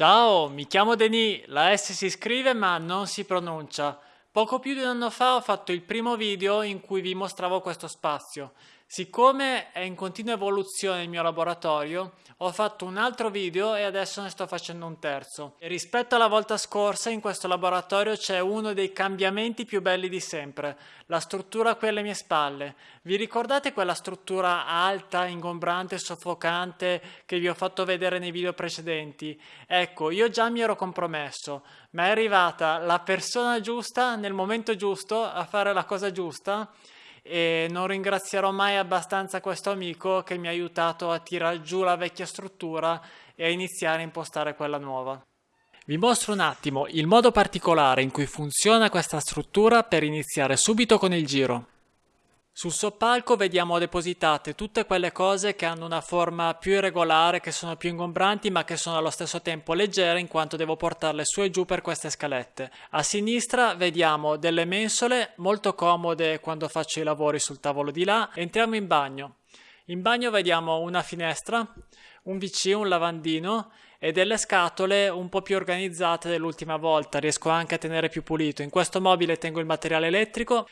Ciao, mi chiamo Denis, la S si scrive ma non si pronuncia. Poco più di un anno fa ho fatto il primo video in cui vi mostravo questo spazio. Siccome è in continua evoluzione il mio laboratorio, ho fatto un altro video e adesso ne sto facendo un terzo. E rispetto alla volta scorsa in questo laboratorio c'è uno dei cambiamenti più belli di sempre, la struttura qui alle mie spalle. Vi ricordate quella struttura alta, ingombrante, soffocante che vi ho fatto vedere nei video precedenti? Ecco, io già mi ero compromesso, ma è arrivata la persona giusta nel momento giusto a fare la cosa giusta e non ringrazierò mai abbastanza questo amico che mi ha aiutato a tirare giù la vecchia struttura e a iniziare a impostare quella nuova. Vi mostro un attimo il modo particolare in cui funziona questa struttura per iniziare subito con il giro. Sul soppalco vediamo depositate tutte quelle cose che hanno una forma più irregolare, che sono più ingombranti ma che sono allo stesso tempo leggere in quanto devo portarle su e giù per queste scalette. A sinistra vediamo delle mensole molto comode quando faccio i lavori sul tavolo di là. Entriamo in bagno. In bagno vediamo una finestra, un WC, un lavandino e delle scatole un po' più organizzate dell'ultima volta, riesco anche a tenere più pulito. In questo mobile tengo il materiale elettrico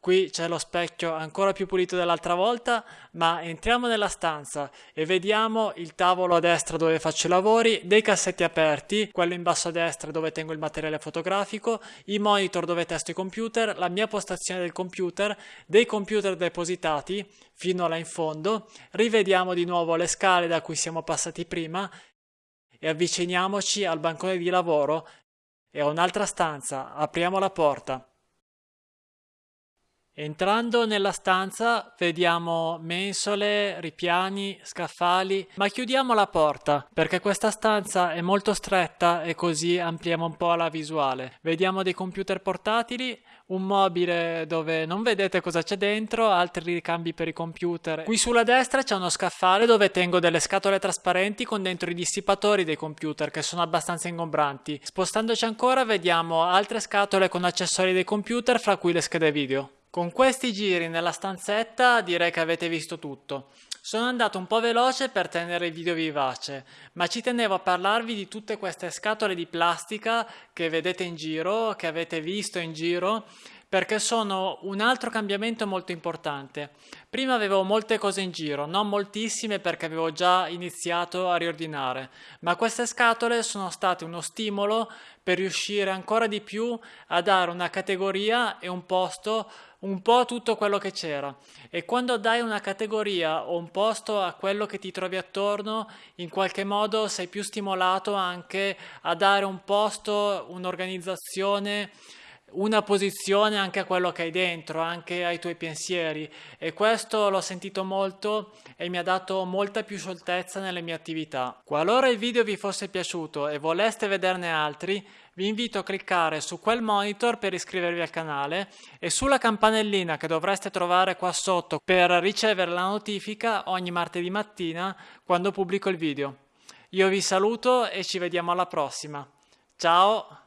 Qui c'è lo specchio ancora più pulito dell'altra volta, ma entriamo nella stanza e vediamo il tavolo a destra dove faccio i lavori, dei cassetti aperti, quello in basso a destra dove tengo il materiale fotografico, i monitor dove testo i computer, la mia postazione del computer, dei computer depositati fino là in fondo, rivediamo di nuovo le scale da cui siamo passati prima e avviciniamoci al bancone di lavoro e a un'altra stanza, apriamo la porta. Entrando nella stanza vediamo mensole, ripiani, scaffali, ma chiudiamo la porta perché questa stanza è molto stretta e così ampliamo un po' la visuale. Vediamo dei computer portatili, un mobile dove non vedete cosa c'è dentro, altri ricambi per i computer. Qui sulla destra c'è uno scaffale dove tengo delle scatole trasparenti con dentro i dissipatori dei computer che sono abbastanza ingombranti. Spostandoci ancora vediamo altre scatole con accessori dei computer fra cui le schede video. Con questi giri nella stanzetta direi che avete visto tutto. Sono andato un po' veloce per tenere il video vivace, ma ci tenevo a parlarvi di tutte queste scatole di plastica che vedete in giro, che avete visto in giro, perché sono un altro cambiamento molto importante. Prima avevo molte cose in giro, non moltissime perché avevo già iniziato a riordinare, ma queste scatole sono state uno stimolo per riuscire ancora di più a dare una categoria e un posto un po' tutto quello che c'era. E quando dai una categoria o un posto a quello che ti trovi attorno in qualche modo sei più stimolato anche a dare un posto, un'organizzazione una posizione anche a quello che hai dentro, anche ai tuoi pensieri e questo l'ho sentito molto e mi ha dato molta più scioltezza nelle mie attività. Qualora il video vi fosse piaciuto e voleste vederne altri, vi invito a cliccare su quel monitor per iscrivervi al canale e sulla campanellina che dovreste trovare qua sotto per ricevere la notifica ogni martedì mattina quando pubblico il video. Io vi saluto e ci vediamo alla prossima. Ciao!